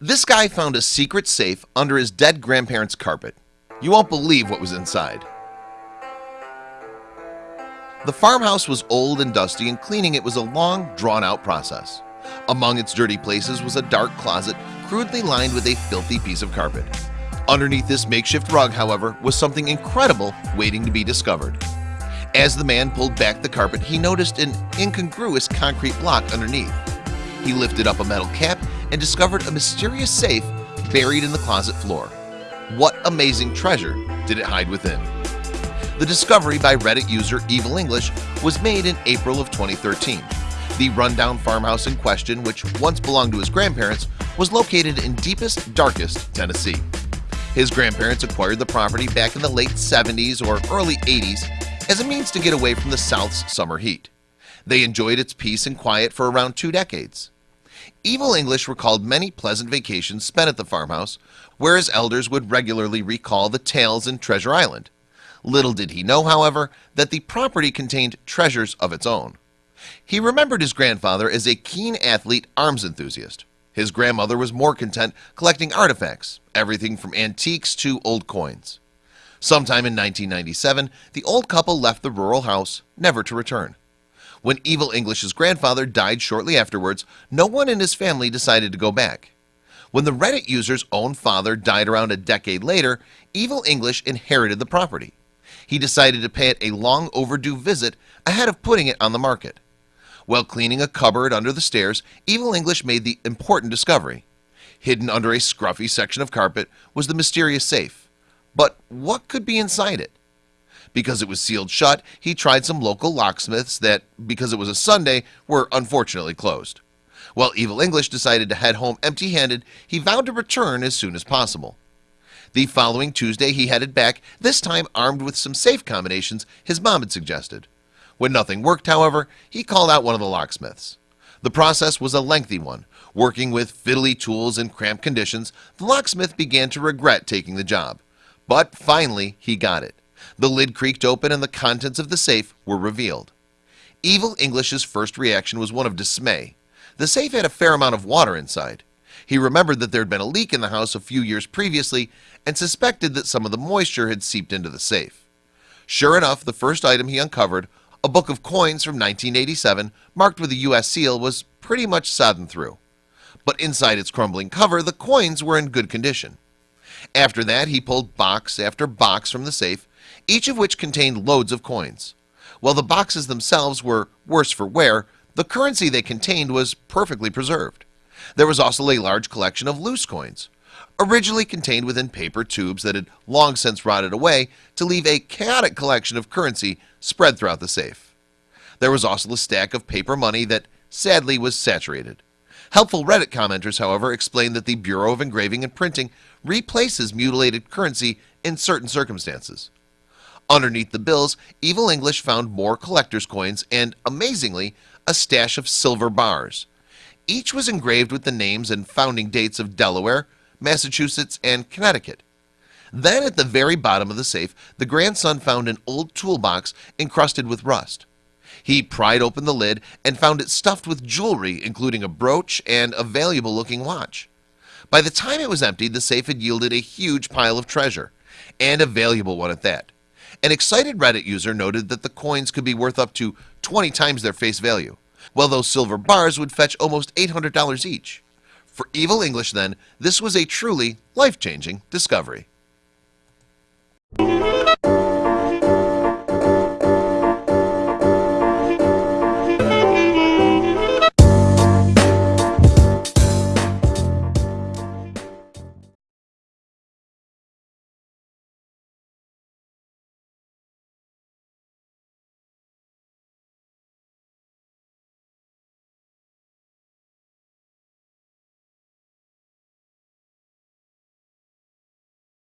This guy found a secret safe under his dead grandparents carpet. You won't believe what was inside. The farmhouse was old and dusty and cleaning it was a long drawn-out process. Among its dirty places was a dark closet crudely lined with a filthy piece of carpet. Underneath this makeshift rug however was something incredible waiting to be discovered. As the man pulled back the carpet he noticed an incongruous concrete block underneath. He lifted up a metal cap and discovered a mysterious safe buried in the closet floor. What amazing treasure did it hide within? The discovery by Reddit user Evil English was made in April of 2013 The rundown farmhouse in question which once belonged to his grandparents was located in deepest darkest Tennessee. His grandparents acquired the property back in the late 70s or early 80s as a means to get away from the South's summer heat. They enjoyed its peace and quiet for around two decades Evil English recalled many pleasant vacations spent at the farmhouse where his elders would regularly recall the tales in Treasure Island. Little did he know however that the property contained treasures of its own. He remembered his grandfather as a keen athlete arms enthusiast. His grandmother was more content collecting artifacts everything from antiques to old coins. Sometime in 1997 the old couple left the rural house never to return when Evil English's grandfather died shortly afterwards No one in his family decided to go back. When the Reddit users own father died around a decade later Evil English inherited the property. He decided to pay it a long overdue visit ahead of putting it on the market. While cleaning a cupboard under the stairs Evil English made the important discovery. Hidden under a scruffy section of carpet was the mysterious safe. But what could be inside it? Because it was sealed shut. He tried some local locksmiths that because it was a Sunday were unfortunately closed. While evil English decided to head home empty-handed he vowed to return as soon as possible. The following Tuesday he headed back this time armed with some safe combinations his mom had suggested. When nothing worked however he called out one of the locksmiths. The process was a lengthy one. Working with fiddly tools in cramped conditions the locksmith began to regret taking the job. But finally he got it the lid creaked open and the contents of the safe were revealed. Evil English's first reaction was one of dismay. The safe had a fair amount of water inside. He remembered that there had been a leak in the house a few years previously and suspected that some of the moisture had seeped into the safe. Sure enough the first item he uncovered a book of coins from 1987 marked with a US seal was pretty much sodden through. But inside its crumbling cover the coins were in good condition after that he pulled box after box from the safe each of which contained loads of coins. While the boxes themselves were worse for wear the currency they contained was perfectly preserved. There was also a large collection of loose coins originally contained within paper tubes that had long since rotted away to leave a chaotic collection of currency spread throughout the safe. There was also a stack of paper money that sadly was saturated helpful reddit commenters however explained that the Bureau of Engraving and Printing replaces mutilated currency in certain circumstances. Underneath the bills Evil English found more collectors coins and amazingly a stash of silver bars. Each was engraved with the names and founding dates of Delaware Massachusetts and Connecticut. Then at the very bottom of the safe the grandson found an old toolbox encrusted with rust He pried open the lid and found it stuffed with jewelry including a brooch and a valuable looking watch. By the time it was emptied the safe had yielded a huge pile of treasure and a valuable one at that. An excited Reddit user noted that the coins could be worth up to 20 times their face value While those silver bars would fetch almost $800 each. For evil English then this was a truly life-changing discovery